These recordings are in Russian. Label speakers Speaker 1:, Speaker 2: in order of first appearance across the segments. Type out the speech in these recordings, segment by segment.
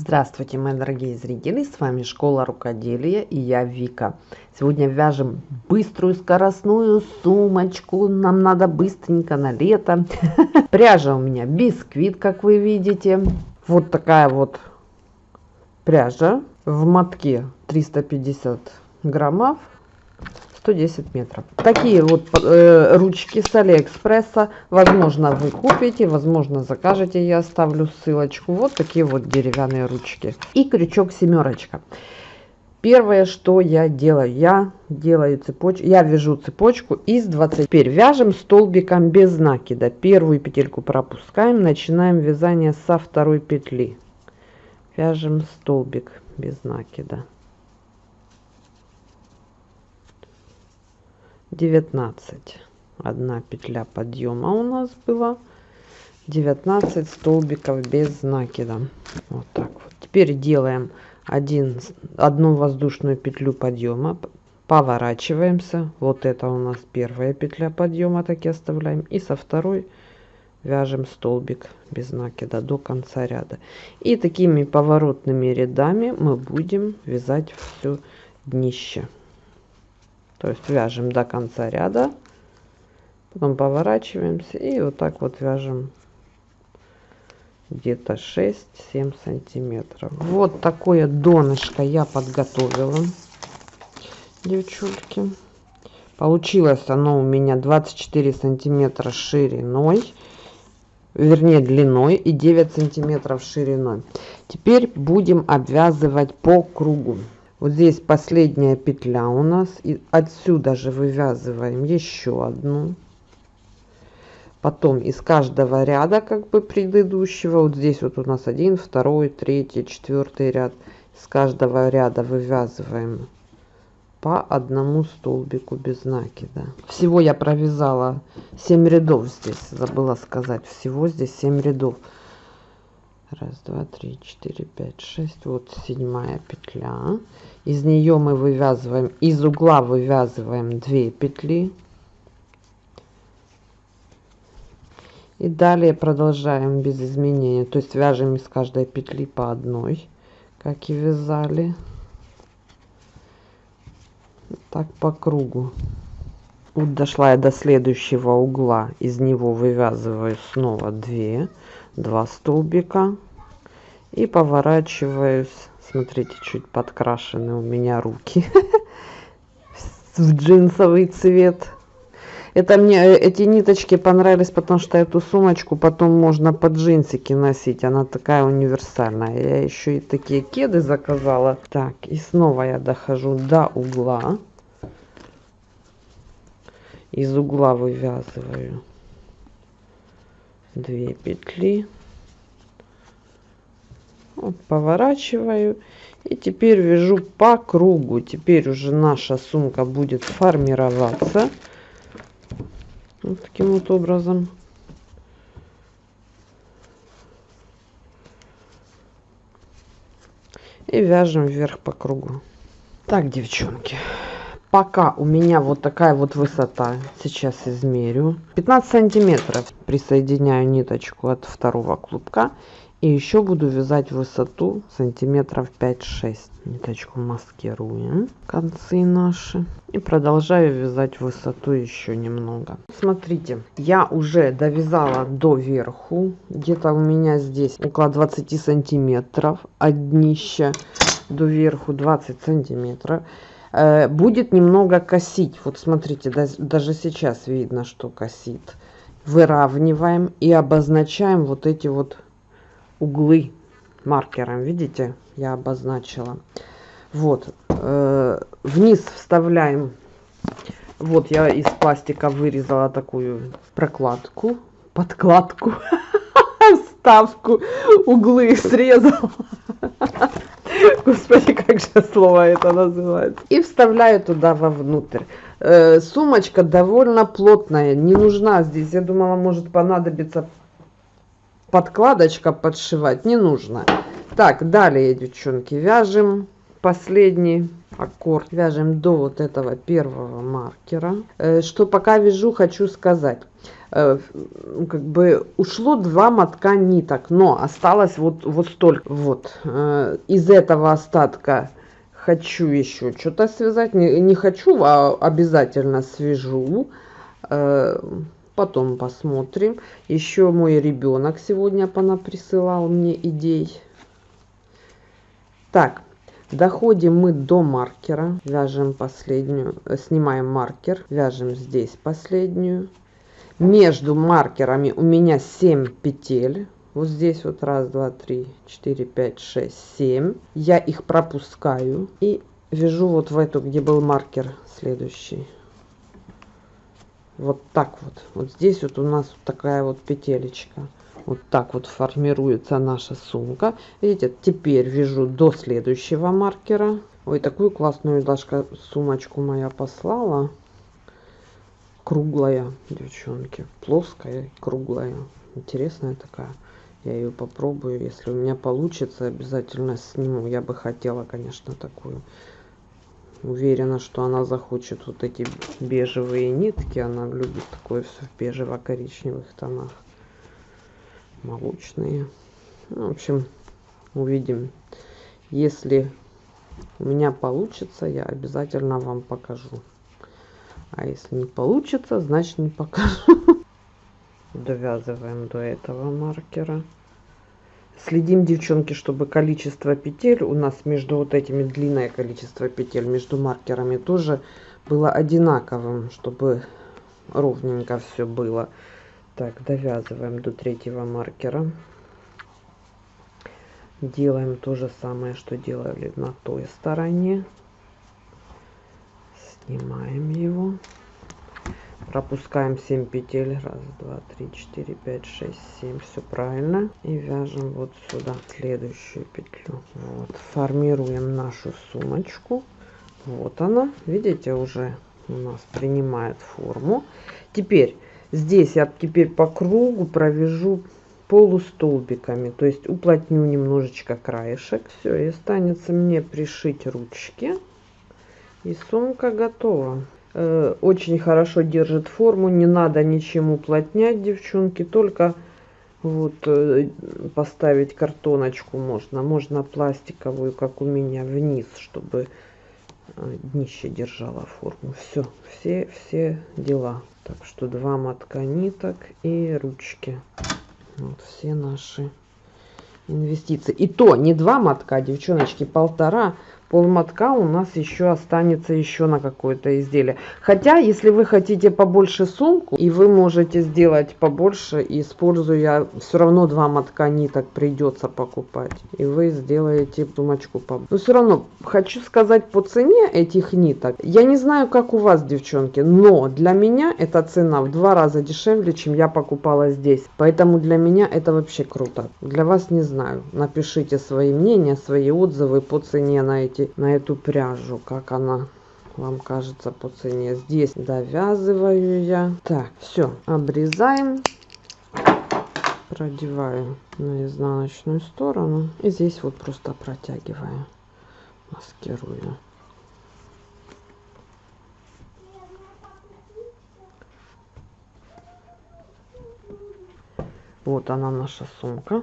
Speaker 1: Здравствуйте, мои дорогие зрители! С вами Школа Рукоделия и я Вика. Сегодня вяжем быструю скоростную сумочку. Нам надо быстренько на лето. Пряжа у меня бисквит, как вы видите. Вот такая вот пряжа в мотке 350 граммов. 110 метров. Такие вот э, ручки с Алиэкспресса. Возможно, вы купите, возможно, закажете. Я оставлю ссылочку. Вот такие вот деревянные ручки. И крючок семерочка. Первое, что я делаю, я делаю цепочку, я вяжу цепочку из 20. Теперь вяжем столбиком без накида. Первую петельку пропускаем, начинаем вязание со второй петли. Вяжем столбик без накида. 19 одна петля подъема у нас была. 19 столбиков без накида. Вот так вот. Теперь делаем один одну воздушную петлю подъема. Поворачиваемся. Вот это у нас первая петля подъема так и оставляем. И со второй вяжем столбик без накида до конца ряда. И такими поворотными рядами мы будем вязать все днище то есть вяжем до конца ряда потом поворачиваемся и вот так вот вяжем где-то 6-7 сантиметров. Вот такое донышко я подготовила девчульки. Получилось оно у меня 24 сантиметра шириной вернее длиной и 9 сантиметров шириной. Теперь будем обвязывать по кругу вот здесь последняя петля у нас и отсюда же вывязываем еще одну. Потом из каждого ряда как бы предыдущего. Вот здесь вот у нас один второй третий четвертый ряд. Из каждого ряда вывязываем по одному столбику без накида. Всего я провязала 7 рядов здесь забыла сказать. Всего здесь 7 рядов раз два три четыре пять шесть. Вот седьмая петля. Из нее мы вывязываем из угла вывязываем 2 петли. И далее продолжаем без изменения. То есть вяжем из каждой петли по одной как и вязали. Так по кругу. Вот дошла я до следующего угла. Из него вывязываю снова 2 2 столбика и поворачиваюсь смотрите чуть подкрашены у меня руки в джинсовый цвет. Это мне э, эти ниточки понравились потому что эту сумочку потом можно под джинсики носить она такая универсальная. Я еще и такие кеды заказала. Так и снова я дохожу до угла. Из угла вывязываю 2 петли. Вот, поворачиваю. И теперь вяжу по кругу. Теперь уже наша сумка будет формироваться. Вот таким вот образом. И вяжем вверх по кругу. Так девчонки пока у меня вот такая вот высота сейчас измерю. 15 сантиметров. Присоединяю ниточку от второго клубка. И еще буду вязать высоту сантиметров 5-6 ниточку маскируем концы наши. И продолжаю вязать высоту еще немного. Смотрите я уже довязала до верху где-то у меня здесь около 20 сантиметров от днища. До верху 20 сантиметров будет немного косить. Вот смотрите даже сейчас видно что косит. Выравниваем и обозначаем вот эти вот углы маркером. Видите я обозначила. Вот э, вниз вставляем. Вот я из пластика вырезала такую прокладку подкладку вставку углы срезала господи как же слово это называется? И вставляю туда вовнутрь. Э, сумочка довольно плотная не нужна здесь. Я думала может понадобиться подкладочка подшивать. Не нужно. Так далее девчонки вяжем последний аккорд. Вяжем до вот этого первого маркера. Э, что пока вяжу хочу сказать как бы ушло два мотка ниток, но осталось вот, вот столько. Вот. Э, из этого остатка хочу еще что-то связать. Не, не хочу, а обязательно свяжу. Э, потом посмотрим. Еще мой ребенок сегодня присылал мне идей. Так, доходим мы до маркера. Вяжем последнюю, э, снимаем маркер, вяжем здесь последнюю. Между маркерами у меня 7 петель. Вот здесь вот раз, два, три, четыре, пять, шесть, семь. Я их пропускаю и вяжу вот в эту, где был маркер следующий. Вот так вот. Вот здесь вот у нас такая вот петелечка. Вот так вот формируется наша сумка. Видите, теперь вяжу до следующего маркера. Ой, такую классную Дашка сумочку моя послала. Круглая, девчонки. Плоская, круглая. Интересная такая. Я ее попробую. Если у меня получится, обязательно сниму. Я бы хотела, конечно, такую. Уверена, что она захочет вот эти бежевые нитки. Она любит такое все в бежево-коричневых тонах. Молочные. Ну, в общем, увидим. Если у меня получится, я обязательно вам покажу. А если не получится, значит не покажу. Довязываем до этого маркера. Следим, девчонки, чтобы количество петель у нас между вот этими длинное количество петель между маркерами тоже было одинаковым, чтобы ровненько все было. Так, довязываем до третьего маркера. Делаем то же самое, что делали на той стороне. Снимаем его. Пропускаем 7 петель. Раз два три четыре пять шесть семь. Все правильно. И вяжем вот сюда следующую петлю. Вот. Формируем нашу сумочку. Вот она. Видите уже у нас принимает форму. Теперь здесь я теперь по кругу провяжу полустолбиками. То есть уплотню немножечко краешек. Все и останется мне пришить ручки и сумка готова. Э, очень хорошо держит форму не надо ничем уплотнять девчонки только вот э, поставить картоночку можно можно пластиковую как у меня вниз чтобы э, днище держала форму. Все все все дела. Так что два мотка ниток и ручки. Вот все наши инвестиции. И то не два мотка девчоночки полтора полмотка у нас еще останется еще на какое-то изделие. Хотя если вы хотите побольше сумку и вы можете сделать побольше используя все равно два мотка ниток придется покупать и вы сделаете сумочку по но все равно хочу сказать по цене этих ниток. Я не знаю как у вас девчонки но для меня эта цена в два раза дешевле чем я покупала здесь. Поэтому для меня это вообще круто. Для вас не знаю. Напишите свои мнения свои отзывы по цене на эти посмотрите на эту пряжу, как она вам кажется по цене. Здесь довязываю я. Так, все, обрезаем. Продеваю на изнаночную сторону. И здесь вот просто протягиваю. Маскирую. Вот она наша сумка.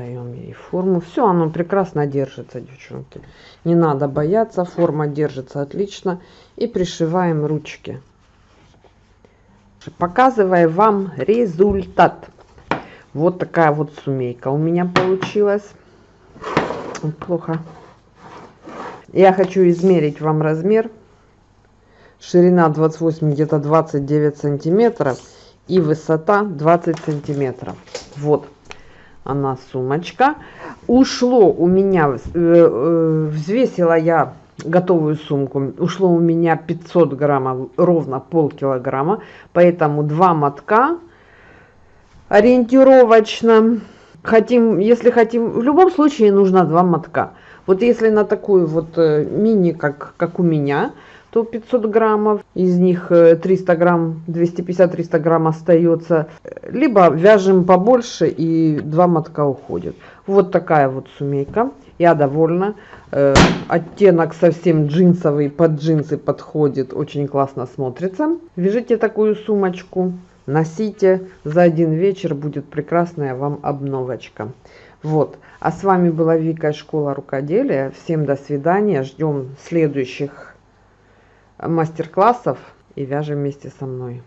Speaker 1: Придаем ей форму. Все оно прекрасно держится девчонки. Не надо бояться форма держится отлично. И пришиваем ручки. Показывая вам результат. Вот такая вот сумейка у меня получилась. Плохо. Я хочу измерить вам размер. Ширина 28 где-то 29 сантиметров. И высота 20 сантиметров. Вот она сумочка. Ушло у меня, э, э, взвесила я готовую сумку, ушло у меня 500 граммов, ровно полкилограмма, поэтому два мотка ориентировочно. Хотим, если хотим, в любом случае нужно два мотка. Вот если на такую вот э, мини, как, как у меня, то 500 граммов, из них 300 э, грамм, 250-300 грамм остается. Либо вяжем побольше и два мотка уходит. Вот такая вот сумейка. Я довольна. Э, оттенок совсем джинсовый, под джинсы подходит, очень классно смотрится. Вяжите такую сумочку, носите. За один вечер будет прекрасная вам обновочка. Вот. А с вами была Вика Школа Рукоделия. Всем до свидания. Ждем следующих мастер-классов и вяжем вместе со мной.